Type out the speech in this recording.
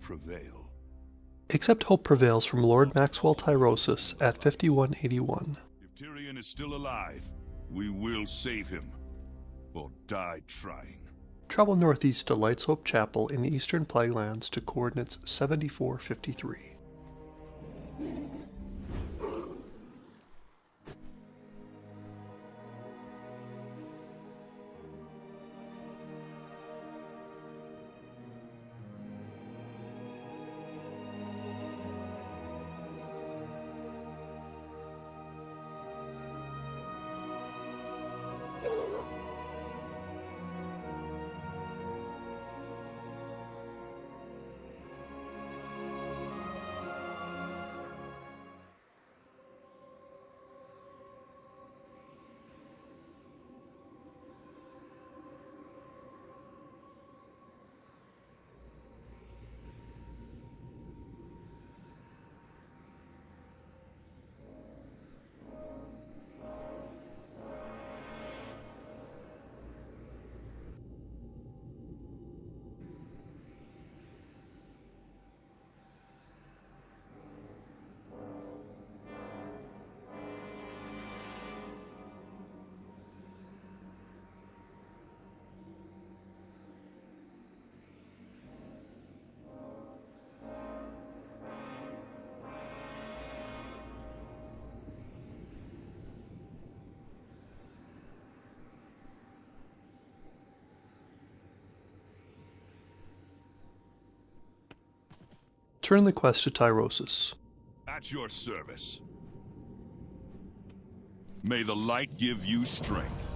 prevail. Accept hope prevails from Lord Maxwell Tyrosus at 5181. If Tirion is still alive, we will save him, or die trying. Travel northeast to Light's Hope Chapel in the Eastern Plaguelands to coordinates 7453. Turn the quest to Tyrosus. At your service. May the light give you strength.